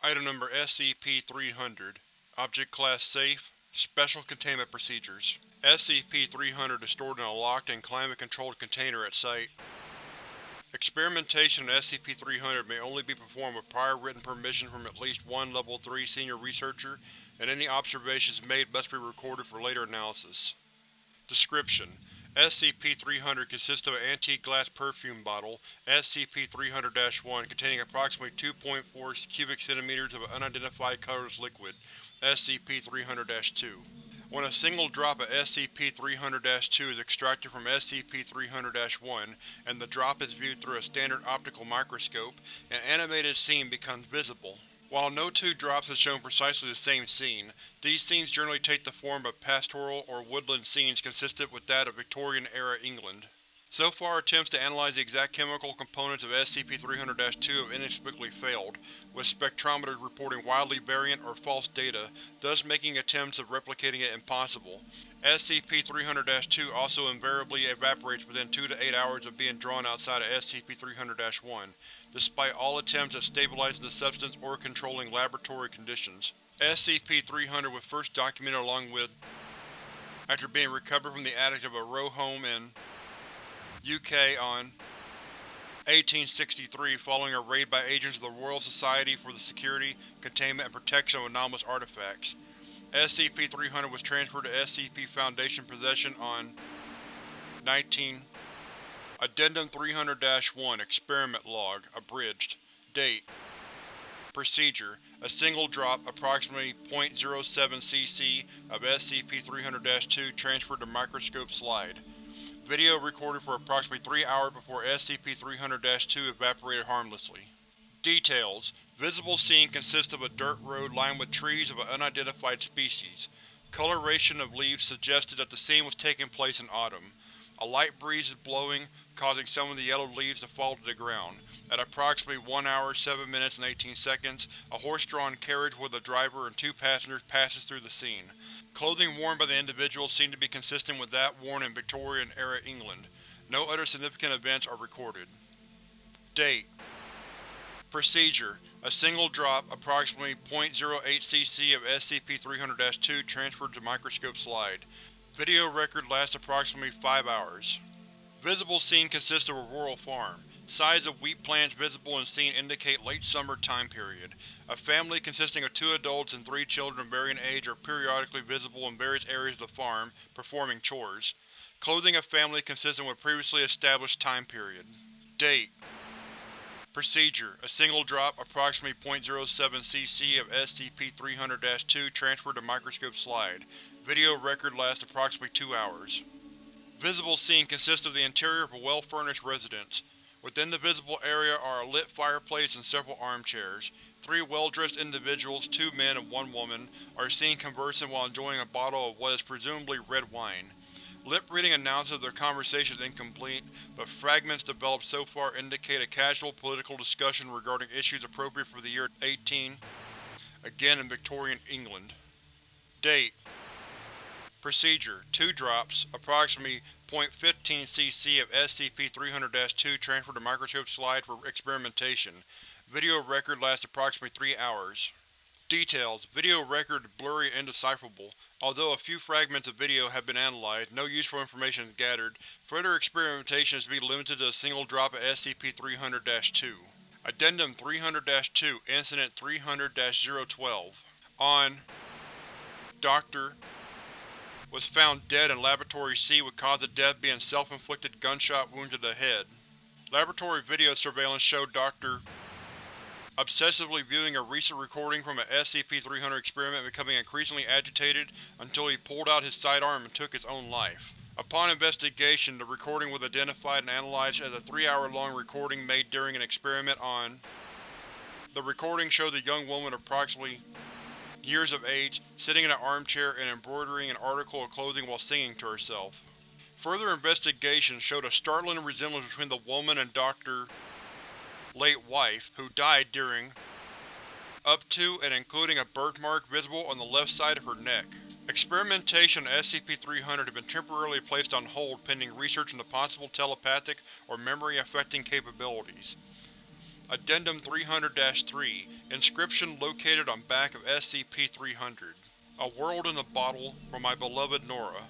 Item Number SCP-300 Object Class Safe Special Containment Procedures SCP-300 is stored in a locked and climate-controlled container at Site. Experimentation on SCP-300 may only be performed with prior written permission from at least one Level 3 Senior Researcher, and any observations made must be recorded for later analysis. Description: SCP-300 consists of an antique glass perfume bottle, SCP-300-1, containing approximately 2.4 cubic centimeters of an unidentified colorless liquid, SCP-300-2. When a single drop of SCP-300-2 is extracted from SCP-300-1 and the drop is viewed through a standard optical microscope, an animated scene becomes visible. While no two drops have shown precisely the same scene, these scenes generally take the form of pastoral or woodland scenes consistent with that of Victorian-era England. So far attempts to analyze the exact chemical components of SCP-300-2 have inexplicably failed, with spectrometers reporting wildly variant or false data, thus making attempts of replicating it impossible. SCP-300-2 also invariably evaporates within 2 to 8 hours of being drawn outside of SCP-300-1, despite all attempts at stabilizing the substance or controlling laboratory conditions. SCP-300 was first documented along with after being recovered from the attic of a row home in UK on 1863 following a raid by agents of the Royal Society for the Security, Containment, and Protection of Anomalous Artifacts. SCP-300 was transferred to SCP Foundation possession on 19 Addendum 300-1 Experiment Log Abridged Date Procedure A single drop, approximately 0.07 cc, of SCP-300-2 transferred to microscope slide. Video recorded for approximately 3 hours before SCP-300-2 evaporated harmlessly. Details: Visible scene consists of a dirt road lined with trees of an unidentified species. Coloration of leaves suggested that the scene was taking place in autumn. A light breeze is blowing, causing some of the yellowed leaves to fall to the ground. At approximately 1 hour 7 minutes and 18 seconds, a horse-drawn carriage with a driver and two passengers passes through the scene. Clothing worn by the individual seemed to be consistent with that worn in Victorian-era England. No other significant events are recorded. Date Procedure A single drop, approximately 0.08 cc of SCP-300-2 transferred to microscope slide. Video record lasts approximately 5 hours. Visible scene consists of a rural farm. Size of wheat plants visible in scene indicate late summer time period. A family consisting of two adults and three children of varying age are periodically visible in various areas of the farm, performing chores. Clothing of family consistent with previously established time period. Date Procedure A single drop, approximately 0.07 cc of SCP-300-2 transferred to microscope slide. Video record lasts approximately 2 hours. Visible scene consists of the interior of a well-furnished residence. Within the visible area are a lit fireplace and several armchairs. Three well-dressed individuals, two men and one woman, are seen conversing while enjoying a bottle of what is presumably red wine. Lip-reading announces of their conversation is incomplete, but fragments developed so far indicate a casual political discussion regarding issues appropriate for the year 18, again in Victorian England. Date Procedure: Two drops, approximately 0.15 cc of SCP-300-2 transferred to microscope slide for experimentation. Video record lasts approximately 3 hours. Details: Video record blurry and indecipherable. Although a few fragments of video have been analyzed, no useful information is gathered. Further experimentation is to be limited to a single drop of SCP-300-2. Addendum 300-2 Incident 300-012 On Dr was found dead in Laboratory C with cause of death being self-inflicted gunshot wound to the head. Laboratory video surveillance showed Dr. obsessively viewing a recent recording from an SCP-300 experiment becoming increasingly agitated until he pulled out his sidearm and took his own life. Upon investigation, the recording was identified and analyzed as a three-hour-long recording made during an experiment on The recording showed the young woman approximately years of age, sitting in an armchair and embroidering an article of clothing while singing to herself. Further investigation showed a startling resemblance between the woman and Dr. late wife, who died during up to and including a birthmark visible on the left side of her neck. Experimentation on SCP-300 had been temporarily placed on hold pending research into possible telepathic or memory-affecting capabilities. Addendum 300-3 Inscription located on back of SCP-300 A world in a bottle, from my beloved Nora.